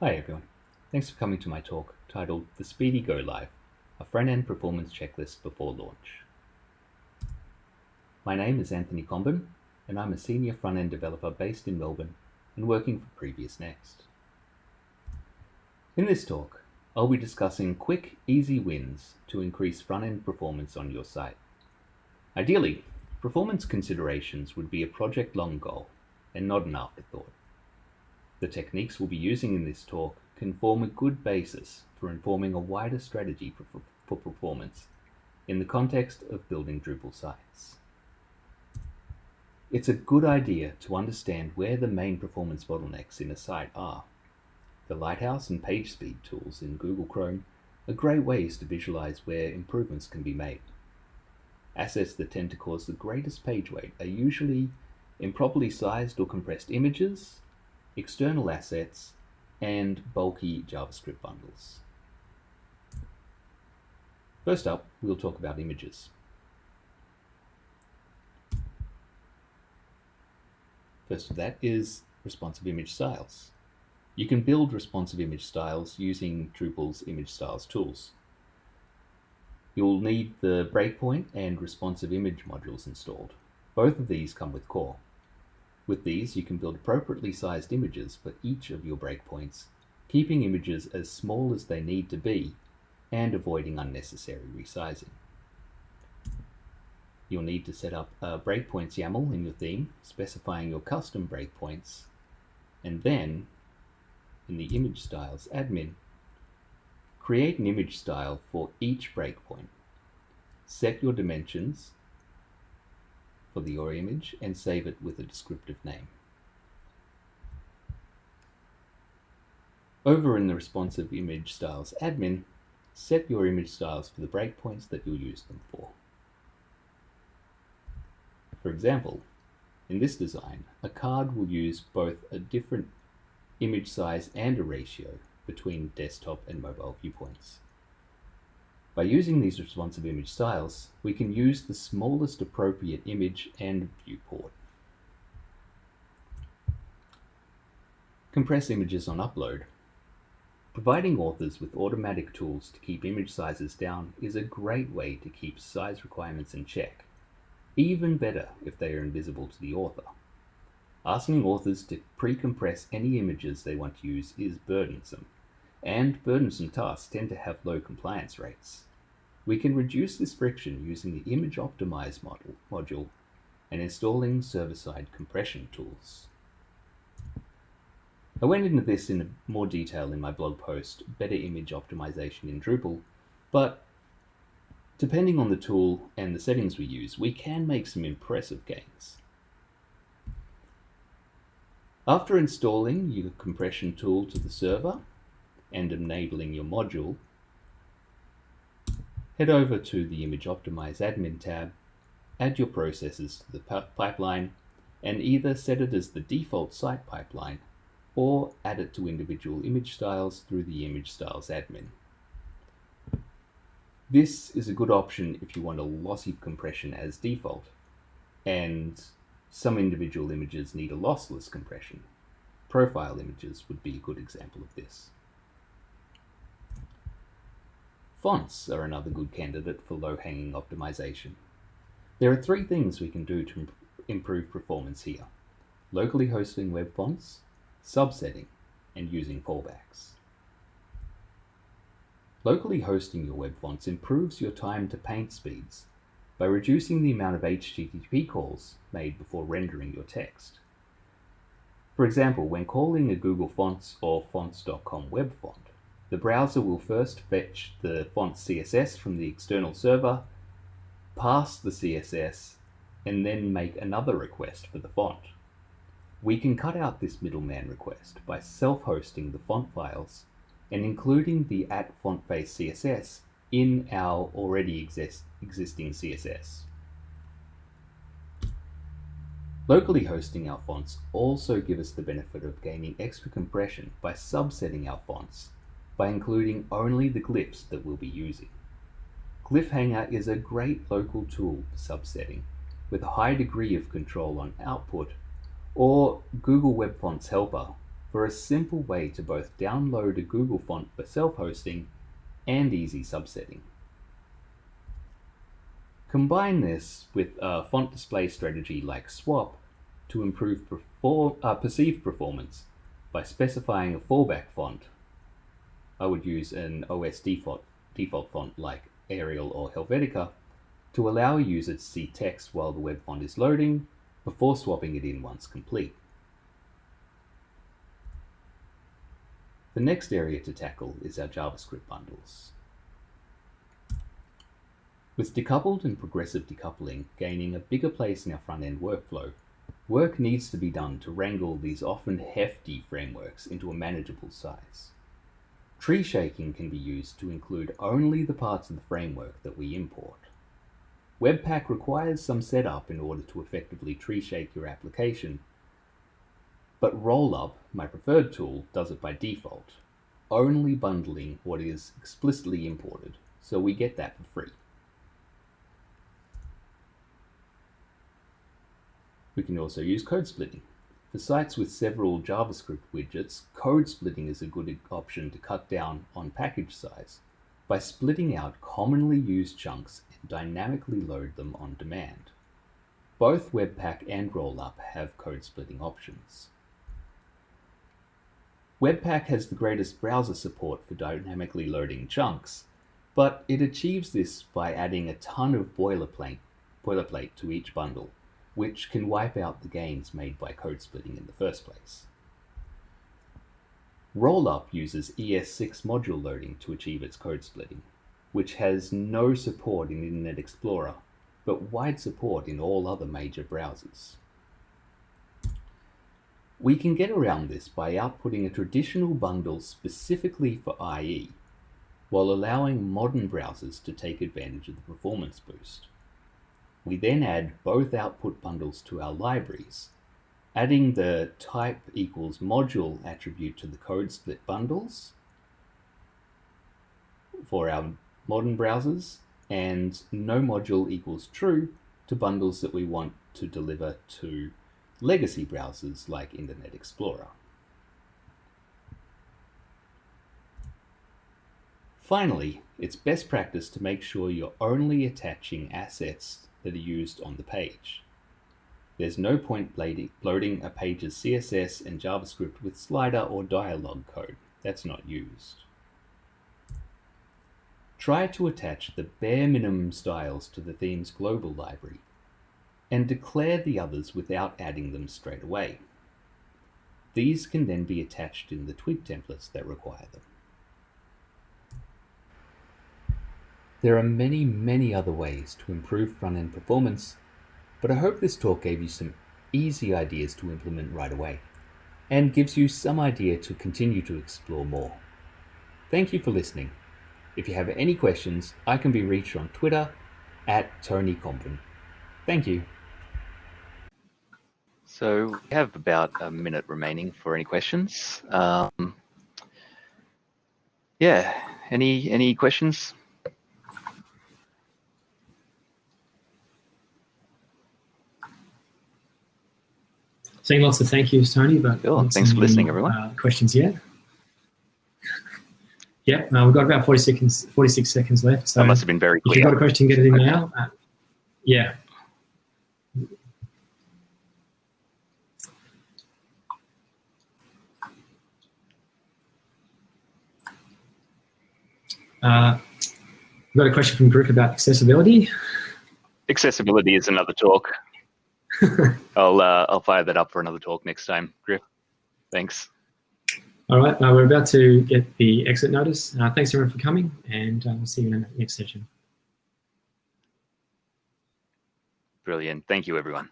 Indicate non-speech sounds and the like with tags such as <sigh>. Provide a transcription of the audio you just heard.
Hi everyone, thanks for coming to my talk titled The Speedy Go Live, a front-end performance checklist before launch. My name is Anthony Comben and I'm a senior front-end developer based in Melbourne and working for PreviousNext. In this talk, I'll be discussing quick, easy wins to increase front-end performance on your site. Ideally, performance considerations would be a project-long goal and not an afterthought. The techniques we'll be using in this talk can form a good basis for informing a wider strategy for, for, for performance in the context of building Drupal sites. It's a good idea to understand where the main performance bottlenecks in a site are. The Lighthouse and PageSpeed tools in Google Chrome are great ways to visualize where improvements can be made. Assets that tend to cause the greatest page weight are usually improperly sized or compressed images, external assets, and bulky JavaScript bundles. First up, we'll talk about images. First of that is responsive image styles. You can build responsive image styles using Drupal's image styles tools. You'll need the breakpoint and responsive image modules installed. Both of these come with core. With these, you can build appropriately sized images for each of your breakpoints, keeping images as small as they need to be and avoiding unnecessary resizing. You'll need to set up a breakpoints YAML in your theme, specifying your custom breakpoints, and then, in the image styles admin, create an image style for each breakpoint. Set your dimensions the your image and save it with a descriptive name. Over in the responsive image styles admin, set your image styles for the breakpoints that you'll use them for. For example, in this design, a card will use both a different image size and a ratio between desktop and mobile viewpoints. By using these responsive image styles, we can use the smallest appropriate image and viewport. Compress images on upload. Providing authors with automatic tools to keep image sizes down is a great way to keep size requirements in check. Even better if they are invisible to the author. Asking authors to pre-compress any images they want to use is burdensome, and burdensome tasks tend to have low compliance rates. We can reduce this friction using the Image Optimize model, module and installing server-side compression tools. I went into this in more detail in my blog post, Better Image Optimization in Drupal, but Depending on the tool and the settings we use, we can make some impressive gains. After installing your compression tool to the server and enabling your module, head over to the Image Optimize Admin tab, add your processes to the pipeline, and either set it as the default site pipeline or add it to individual image styles through the Image Styles admin. This is a good option if you want a lossy compression as default, and some individual images need a lossless compression. Profile images would be a good example of this. Fonts are another good candidate for low-hanging optimization. There are three things we can do to improve performance here. Locally hosting web fonts, subsetting, and using fallbacks. Locally hosting your web fonts improves your time to paint speeds by reducing the amount of HTTP calls made before rendering your text. For example, when calling a Google Fonts or fonts.com web font, the browser will first fetch the font CSS from the external server, pass the CSS, and then make another request for the font. We can cut out this middleman request by self-hosting the font files and including the at font face CSS in our already exist existing CSS. Locally hosting our fonts also give us the benefit of gaining extra compression by subsetting our fonts by including only the glyphs that we'll be using. Glyphhanger is a great local tool for subsetting with a high degree of control on output or Google Web Fonts Helper for a simple way to both download a Google font for self-hosting and easy subsetting. Combine this with a font display strategy like swap to improve perform, uh, perceived performance by specifying a fallback font. I would use an OS default, default font like Arial or Helvetica to allow a user to see text while the web font is loading before swapping it in once complete. The next area to tackle is our JavaScript bundles. With decoupled and progressive decoupling gaining a bigger place in our front-end workflow, work needs to be done to wrangle these often hefty frameworks into a manageable size. Tree shaking can be used to include only the parts of the framework that we import. Webpack requires some setup in order to effectively tree shake your application, but Rollup, my preferred tool, does it by default, only bundling what is explicitly imported, so we get that for free. We can also use code splitting. For sites with several JavaScript widgets, code splitting is a good option to cut down on package size by splitting out commonly used chunks and dynamically load them on demand. Both Webpack and Rollup have code splitting options. Webpack has the greatest browser support for dynamically loading chunks, but it achieves this by adding a ton of boilerplate, boilerplate to each bundle which can wipe out the gains made by code splitting in the first place. Rollup uses ES6 module loading to achieve its code splitting, which has no support in Internet Explorer, but wide support in all other major browsers. We can get around this by outputting a traditional bundle specifically for IE, while allowing modern browsers to take advantage of the performance boost. We then add both output bundles to our libraries, adding the type equals module attribute to the code split bundles for our modern browsers and no module equals true to bundles that we want to deliver to legacy browsers like Internet Explorer. Finally, it's best practice to make sure you're only attaching assets that are used on the page. There's no point loading a page's CSS and JavaScript with slider or dialog code. That's not used. Try to attach the bare minimum styles to the theme's global library and declare the others without adding them straight away. These can then be attached in the twig templates that require them. There are many, many other ways to improve front-end performance, but I hope this talk gave you some easy ideas to implement right away and gives you some idea to continue to explore more. Thank you for listening. If you have any questions, I can be reached on Twitter at Tony Comben. Thank you. So we have about a minute remaining for any questions. Um, yeah, any any questions? Saying lots of thank yous, Tony, but cool. thanks for listening, everyone. Uh, questions yet? <laughs> yeah, uh, we've got about 40 seconds, 46 seconds left. So that must have been very clear. If you've got a question, get it in okay. now. Uh, yeah. Uh, we've got a question from Griff about accessibility. Accessibility is another talk. <laughs> I'll uh, I'll fire that up for another talk next time, Griff. Thanks. All right, uh, we're about to get the exit notice. Uh, thanks everyone for coming, and uh, we'll see you in the next session. Brilliant. Thank you, everyone.